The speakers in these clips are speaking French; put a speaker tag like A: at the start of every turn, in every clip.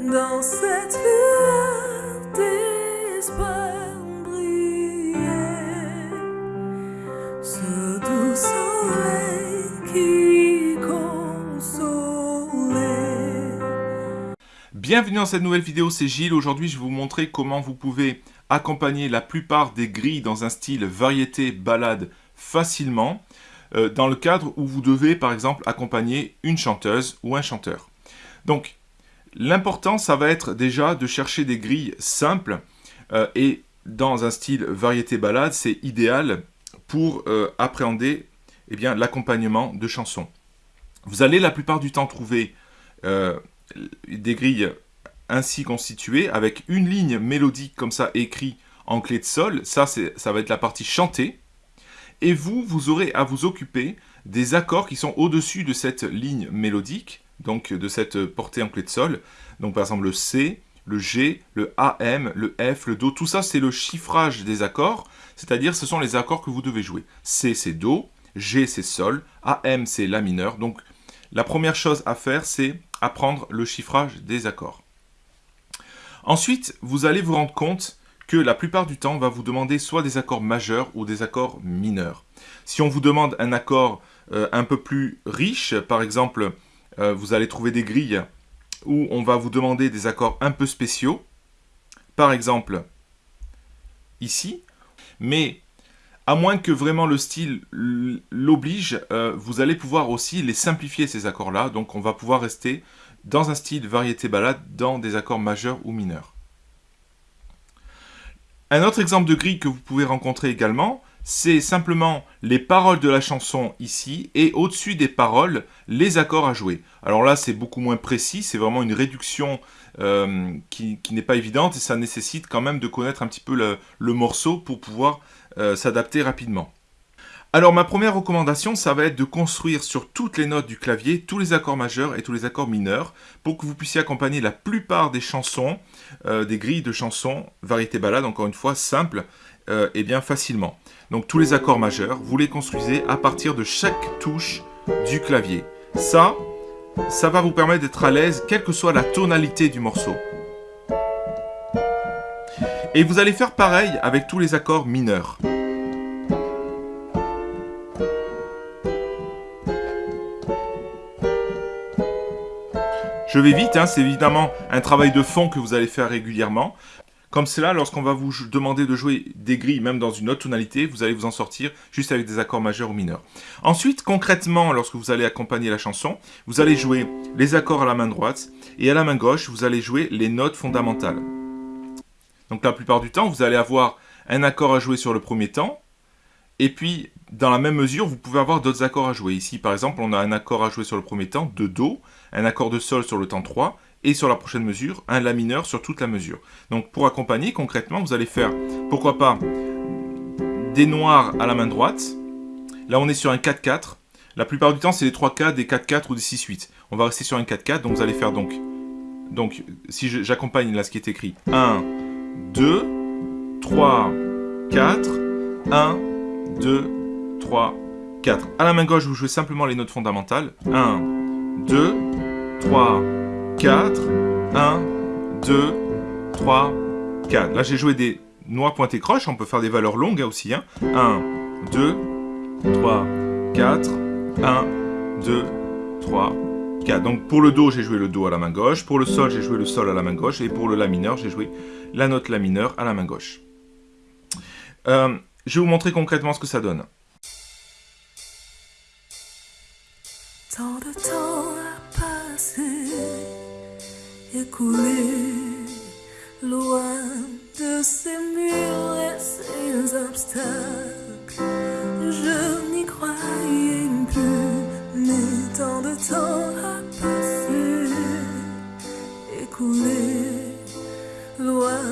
A: dans cette ce doux soleil qui consolait.
B: Bienvenue dans cette nouvelle vidéo, c'est Gilles. Aujourd'hui, je vais vous montrer comment vous pouvez accompagner la plupart des grilles dans un style variété balade facilement, euh, dans le cadre où vous devez, par exemple, accompagner une chanteuse ou un chanteur. Donc, l'important, ça va être déjà de chercher des grilles simples euh, et dans un style variété balade, c'est idéal pour euh, appréhender eh l'accompagnement de chansons. Vous allez la plupart du temps trouver des grilles ainsi constituées avec une ligne mélodique comme ça écrit en clé de sol. Ça, ça va être la partie chantée. Et vous, vous aurez à vous occuper des accords qui sont au-dessus de cette ligne mélodique, donc de cette portée en clé de sol. Donc par exemple le C, le G, le AM, le F, le Do, tout ça c'est le chiffrage des accords, c'est-à-dire ce sont les accords que vous devez jouer. C c'est Do, G c'est Sol, AM c'est La mineur. Donc la première chose à faire c'est apprendre le chiffrage des accords. Ensuite, vous allez vous rendre compte la plupart du temps, on va vous demander soit des accords majeurs ou des accords mineurs. Si on vous demande un accord euh, un peu plus riche, par exemple, euh, vous allez trouver des grilles où on va vous demander des accords un peu spéciaux, par exemple ici, mais à moins que vraiment le style l'oblige, euh, vous allez pouvoir aussi les simplifier ces accords-là, donc on va pouvoir rester dans un style variété balade dans des accords majeurs ou mineurs. Un autre exemple de grille que vous pouvez rencontrer également, c'est simplement les paroles de la chanson ici, et au-dessus des paroles, les accords à jouer. Alors là, c'est beaucoup moins précis, c'est vraiment une réduction euh, qui, n'est pas évidente, et ça nécessite quand même de connaître un petit peu le, morceau pour pouvoir euh, s'adapter rapidement. Alors ma première recommandation, ça va être de construire sur toutes les notes du clavier tous les accords majeurs et tous les accords mineurs pour que vous puissiez accompagner la plupart des chansons, euh, des grilles de chansons, variété balade, encore une fois, simple euh, et bien facilement. Donc tous les accords majeurs, vous les construisez à partir de chaque touche du clavier. Ça, ça va vous permettre d'être à l'aise, quelle que soit la tonalité du morceau. Et vous allez faire pareil avec tous les accords mineurs. Je vais vite, hein, c'est évidemment un travail de fond que vous allez faire régulièrement. Comme cela, lorsqu'on va vous demander de jouer des grilles, même dans une autre tonalité, vous allez vous en sortir juste avec des accords majeurs ou mineurs. Ensuite, concrètement, lorsque vous allez accompagner la chanson, vous allez jouer les accords à la main droite, et à la main gauche, vous allez jouer les notes fondamentales. Donc la plupart du temps, vous allez avoir un accord à jouer sur le premier temps, et puis, dans la même mesure, vous pouvez avoir d'autres accords à jouer. Ici, par exemple, on a un accord à jouer sur le premier temps, de Do, un accord de Sol sur le temps 3, et sur la prochaine mesure, un La mineur sur toute la mesure. Donc, pour accompagner, concrètement, vous allez faire, pourquoi pas, des noirs à la main droite. Là, on est sur un 4-4. La plupart du temps, c'est des 3-4, des 4-4 ou des 6-8. On va rester sur un 4-4, donc vous allez faire donc... Donc, si j'accompagne là ce qui est écrit, 1, 2, 3, 4, 1, 2, 3, 4. À la main gauche, vous jouez simplement les notes fondamentales. 1, 2, 3, 4, 1, 2, 3, 4. Là, j'ai joué des noirs pointés croches. On peut faire des valeurs longues aussi. 1, 2, 3, 4, 1, 2, 3, 4. Donc pour le Do, j'ai joué le Do à la main gauche. Pour le Sol, j'ai joué le Sol à la main gauche. Et pour le La mineur, j'ai joué la note La mineur à la main gauche. Euh, je vais vous montrer concrètement ce que ça donne.
A: Écoulé, loin de ces murs et ces obstacles. Je n'y croyais plus, mais tant de temps a passé, écoulé, loin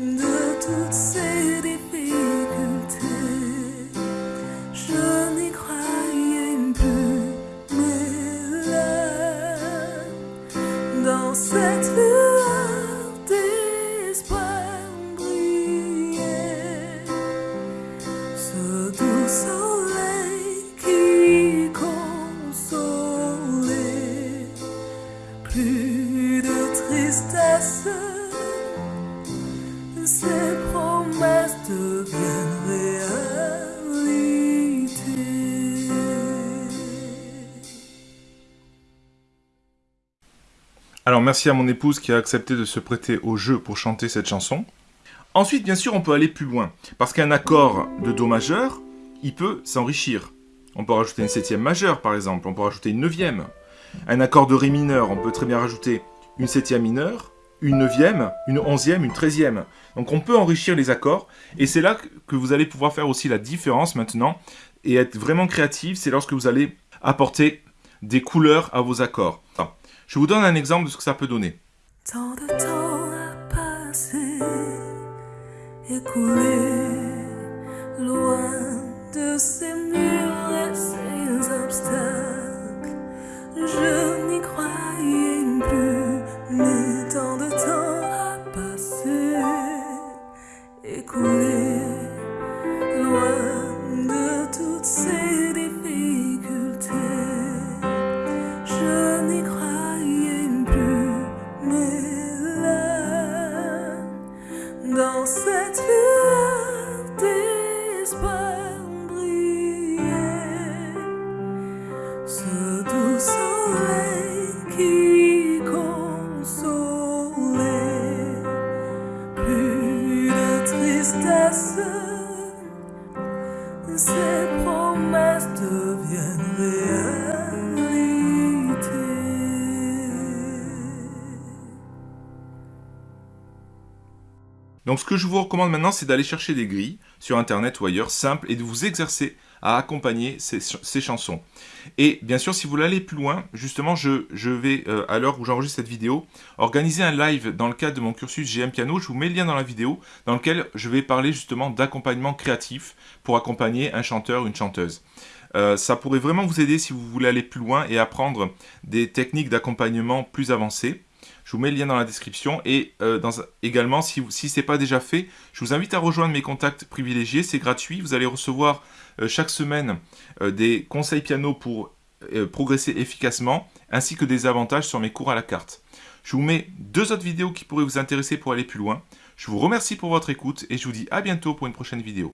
A: de toutes
B: Alors merci à mon épouse qui a accepté de se prêter au jeu pour chanter cette chanson. Ensuite, bien sûr, on peut aller plus loin. Parce qu'un accord de Do majeur, il peut s'enrichir. On peut rajouter une septième majeure, par exemple. On peut rajouter une neuvième. Un accord de Ré mineur, on peut très bien rajouter une septième mineure, une neuvième, une onzième, une treizième. Donc on peut enrichir les accords. Et c'est là que vous allez pouvoir faire aussi la différence maintenant et être vraiment créatif. C'est lorsque vous allez apporter des couleurs à vos accords. Je vous donne un exemple de ce que ça peut donner.
A: Tant de temps a passé.
B: Donc ce que je vous recommande maintenant, c'est d'aller chercher des grilles sur Internet ou ailleurs, simples, et de vous exercer à accompagner ces, ch- ces chansons. Et bien sûr, si vous voulez aller plus loin, justement, je, vais, euh, à l'heure où j'enregistre cette vidéo, organiser un live dans le cadre de mon cursus GM Piano. Je vous mets le lien dans la vidéo, dans lequel je vais parler justement d'accompagnement créatif pour accompagner un chanteur, une chanteuse. Euh, ça pourrait vraiment vous aider si vous voulez aller plus loin et apprendre des techniques d'accompagnement plus avancées. Je vous mets le lien dans la description et euh, également, si, ce n'est pas déjà fait, je vous invite à rejoindre mes contacts privilégiés. C'est gratuit. Vous allez recevoir euh, chaque semaine euh, des conseils piano pour progresser efficacement ainsi que des avantages sur mes cours à la carte. Je vous mets deux autres vidéos qui pourraient vous intéresser pour aller plus loin. Je vous remercie pour votre écoute et je vous dis à bientôt pour une prochaine vidéo.